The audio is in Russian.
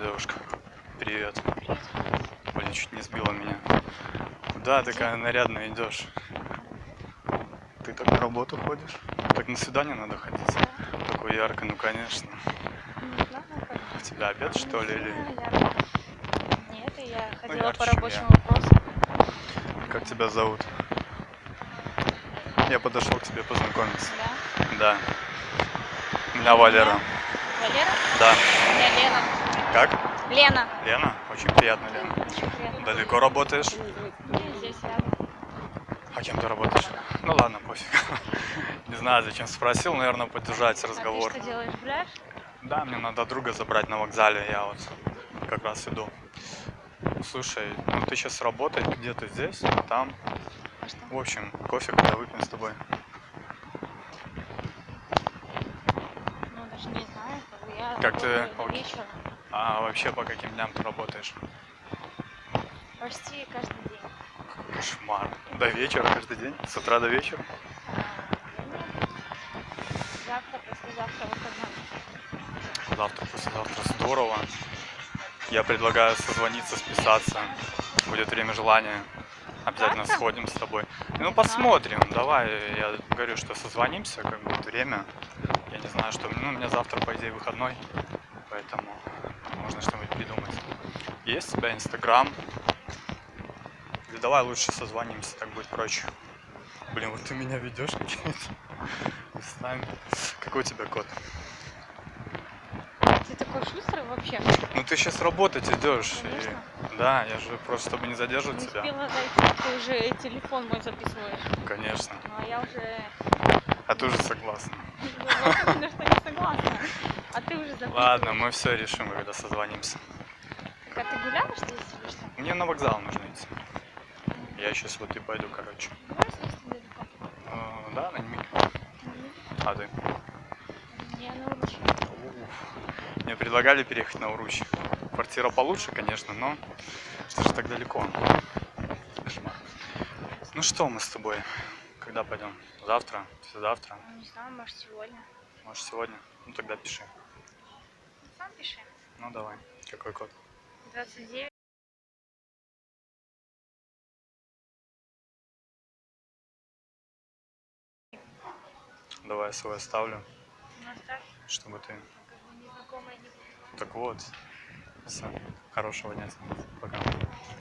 девушка. Привет. Блин, чуть не сбила меня. Куда такая нарядная идешь? Ты так на работу ходишь? Так на свидание надо ходить. Такой ярко, ну конечно. У тебя обед что ли или Нет, я ходила ярче, по чем рабочим я. вопросам. как тебя зовут? Я подошел к тебе познакомиться. Да. Да. Меня Валера. Валера? Да. Я Лена. Как? Лена. Лена? Очень приятно, Лена. Очень приятно. Далеко работаешь? Здесь рядом. А кем ты работаешь? Ну ладно, пофиг. Не знаю, зачем спросил, наверное, поддержать разговор. А ты что делаешь, гуляешь? Да, мне надо друга забрать на вокзале, я вот как раз иду. Слушай, ну ты сейчас работать где-то здесь, там. А что? В общем, кофе когда выпьем с тобой. Ну, даже не знаю. Как, бы я Как ты- вечера. А вообще по каким дням ты работаешь? Почти каждый день. Кошмар. До вечера каждый день? С утра до вечера? А. Завтра, послезавтра выходной. Завтра, послезавтра. Здорово. Я предлагаю созвониться, списаться. Будет время желания. Обязательно Завтра? сходим с тобой. Ну, посмотрим. Давай, я говорю, что созвонимся, как будет время. Я не знаю, что... Ну, у меня завтра, по идее, выходной. Поэтому можно что-нибудь придумать. Есть у тебя Инстаграм? Или давай лучше созвонимся, так будет проще. Блин, вот ты меня ведешь какие-то. С нами. Какой у тебя код? Ты такой шустрый вообще. Ну ты сейчас работать идешь. и- Конечно. Да, я же просто, чтобы не Не задерживать тебя. успела дойти, ты уже телефон мой записываешь. Конечно. Ну, а я уже... А ты уже согласна. Именно, что не согласна. А ты уже записываешь. Ладно, мы все решим, когда созвонимся. Так, а ты гуляешь здесь или что? Мне на вокзал нужно идти. Я сейчас вот и пойду, короче. Э, Да, на Ньмике. А ты? Я на Уруче. Уф. Мне предлагали переехать на Уруч. Квартира получше, конечно, но что же так далеко? Кошмар. Ну что мы с тобой? Когда пойдем? Завтра? Послезавтра? Ну, не знаю, может сегодня. Может сегодня? Ну тогда пиши. Сам пиши. Ну давай. Какой код? 29. Давай свой оставлю, Ну, оставь. чтобы ты... Как бы незнакомая не Так вот. Все. Хорошего дня. Пока.